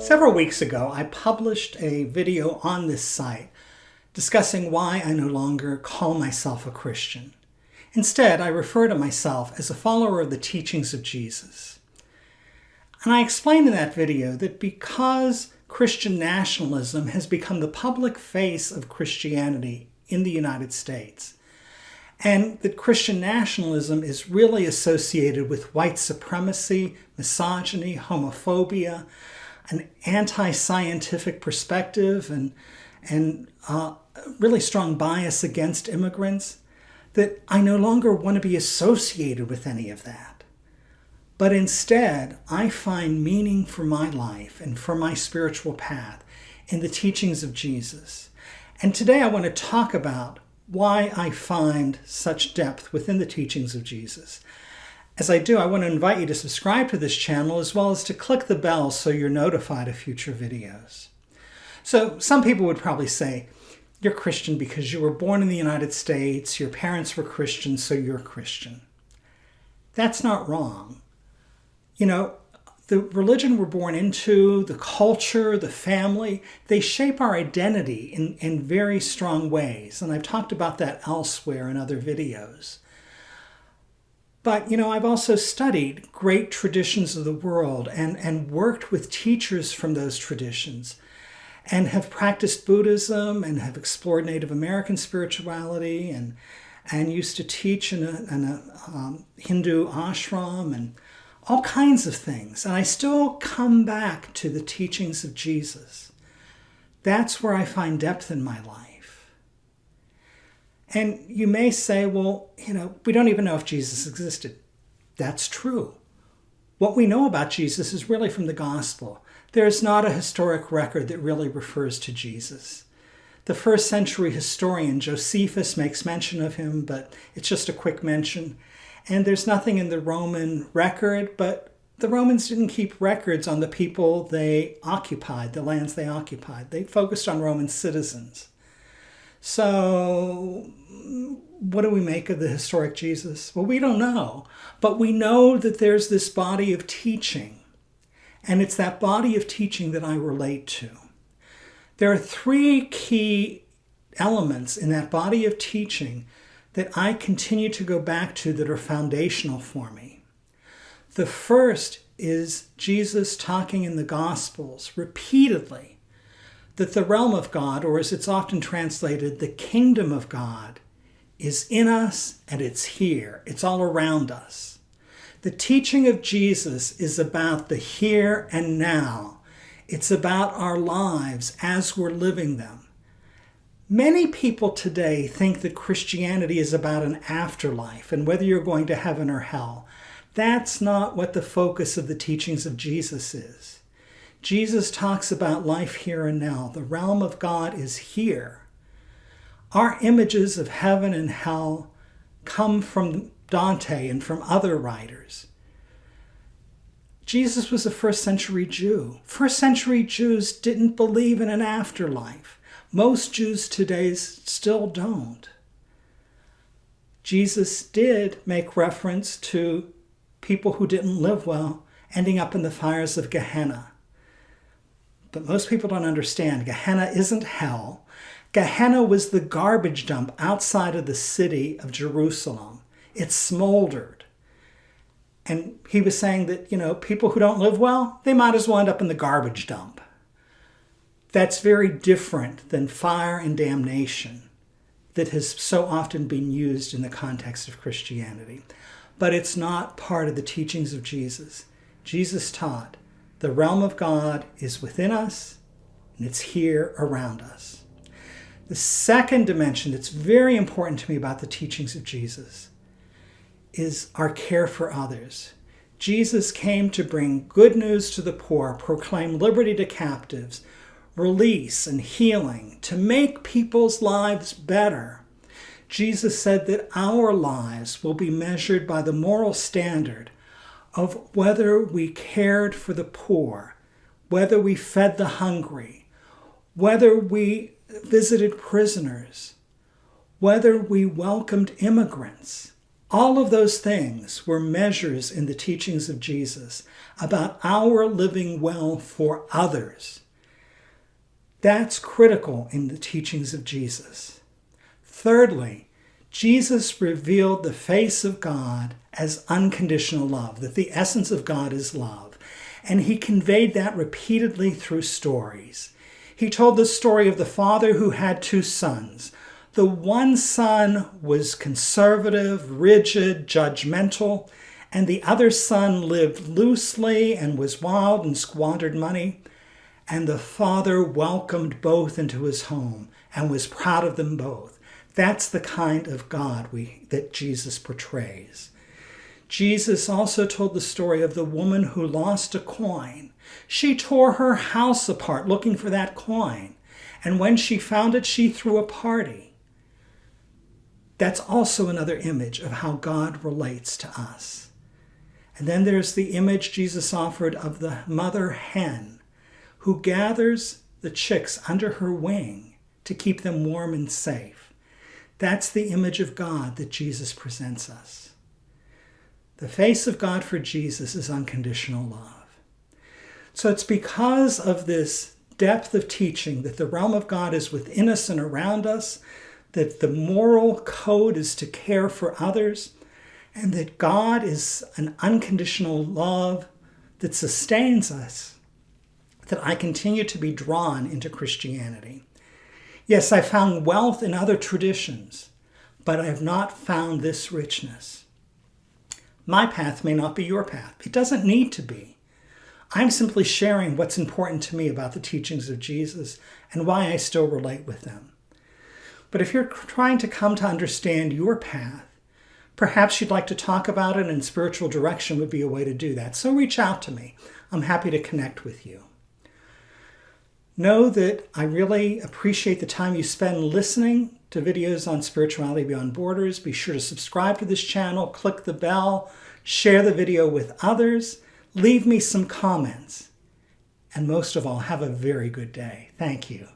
Several weeks ago, I published a video on this site discussing why I no longer call myself a Christian. Instead, I refer to myself as a follower of the teachings of Jesus. And I explained in that video that because Christian nationalism has become the public face of Christianity in the United States, and that Christian nationalism is really associated with white supremacy, misogyny, homophobia, an anti-scientific perspective and, and uh, really strong bias against immigrants, that I no longer want to be associated with any of that. But instead, I find meaning for my life and for my spiritual path in the teachings of Jesus. And today I want to talk about why I find such depth within the teachings of Jesus. As I do, I want to invite you to subscribe to this channel as well as to click the bell so you're notified of future videos. So some people would probably say, you're Christian because you were born in the United States, your parents were Christian, so you're Christian. That's not wrong. You know, the religion we're born into, the culture, the family, they shape our identity in, in very strong ways. And I've talked about that elsewhere in other videos. But, you know, I've also studied great traditions of the world and, and worked with teachers from those traditions and have practiced Buddhism and have explored Native American spirituality and, and used to teach in a, in a um, Hindu ashram and all kinds of things. And I still come back to the teachings of Jesus. That's where I find depth in my life. And you may say, well, you know, we don't even know if Jesus existed. That's true. What we know about Jesus is really from the gospel. There's not a historic record that really refers to Jesus. The first century historian Josephus makes mention of him, but it's just a quick mention. And there's nothing in the Roman record, but the Romans didn't keep records on the people they occupied, the lands they occupied. They focused on Roman citizens. So what do we make of the historic Jesus? Well, we don't know, but we know that there's this body of teaching, and it's that body of teaching that I relate to. There are three key elements in that body of teaching that I continue to go back to that are foundational for me. The first is Jesus talking in the Gospels repeatedly that the realm of God, or as it's often translated, the kingdom of God, is in us and it's here. It's all around us. The teaching of Jesus is about the here and now. It's about our lives as we're living them. Many people today think that Christianity is about an afterlife and whether you're going to heaven or hell. That's not what the focus of the teachings of Jesus is. Jesus talks about life here and now. The realm of God is here. Our images of heaven and hell come from Dante and from other writers. Jesus was a first century Jew. First century Jews didn't believe in an afterlife. Most Jews today still don't. Jesus did make reference to people who didn't live well ending up in the fires of Gehenna. But most people don't understand. Gehenna isn't hell. Gehenna was the garbage dump outside of the city of Jerusalem. It smoldered. And he was saying that, you know, people who don't live well, they might as well end up in the garbage dump. That's very different than fire and damnation that has so often been used in the context of Christianity. But it's not part of the teachings of Jesus. Jesus taught the realm of God is within us and it's here around us. The second dimension that's very important to me about the teachings of Jesus is our care for others. Jesus came to bring good news to the poor, proclaim liberty to captives, release and healing, to make people's lives better. Jesus said that our lives will be measured by the moral standard of whether we cared for the poor, whether we fed the hungry, whether we visited prisoners, whether we welcomed immigrants. All of those things were measures in the teachings of Jesus about our living well for others. That's critical in the teachings of Jesus. Thirdly, Jesus revealed the face of God as unconditional love, that the essence of God is love. And he conveyed that repeatedly through stories. He told the story of the father who had two sons. The one son was conservative, rigid, judgmental, and the other son lived loosely and was wild and squandered money. And the father welcomed both into his home and was proud of them both. That's the kind of God we, that Jesus portrays. Jesus also told the story of the woman who lost a coin. She tore her house apart looking for that coin. And when she found it, she threw a party. That's also another image of how God relates to us. And then there's the image Jesus offered of the mother hen who gathers the chicks under her wing to keep them warm and safe. That's the image of God that Jesus presents us. The face of God for Jesus is unconditional love. So it's because of this depth of teaching that the realm of God is within us and around us, that the moral code is to care for others, and that God is an unconditional love that sustains us, that I continue to be drawn into Christianity. Yes, I found wealth in other traditions, but I have not found this richness. My path may not be your path. It doesn't need to be. I'm simply sharing what's important to me about the teachings of Jesus and why I still relate with them. But if you're trying to come to understand your path, perhaps you'd like to talk about it and spiritual direction would be a way to do that. So reach out to me. I'm happy to connect with you. Know that I really appreciate the time you spend listening to videos on Spirituality Beyond Borders. Be sure to subscribe to this channel, click the bell, share the video with others, leave me some comments, and most of all, have a very good day. Thank you.